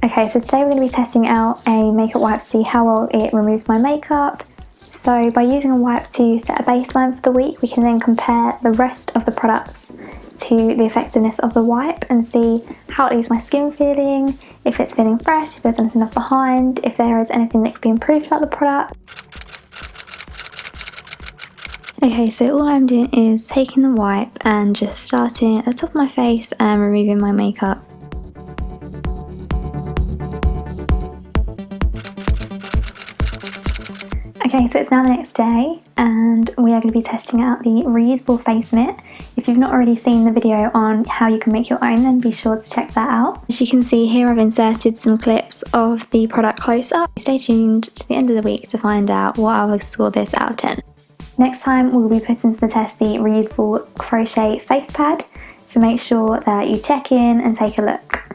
Okay, so today we're going to be testing out a makeup wipe to see how well it removes my makeup. So by using a wipe to set a baseline for the week, we can then compare the rest of the products to the effectiveness of the wipe and see how it leaves my skin feeling, if it's feeling fresh, if there's anything left behind, if there is anything that could be improved about the product. Okay, so all I'm doing is taking the wipe and just starting at the top of my face and removing my makeup. Okay, so it's now the next day and we are going to be testing out the reusable face mitt. If you've not already seen the video on how you can make your own then be sure to check that out. As you can see here I've inserted some clips of the product close up. Stay tuned to the end of the week to find out what I will score this out of 10. Next time we'll be putting to the test the reusable crochet face pad, so make sure that you check in and take a look.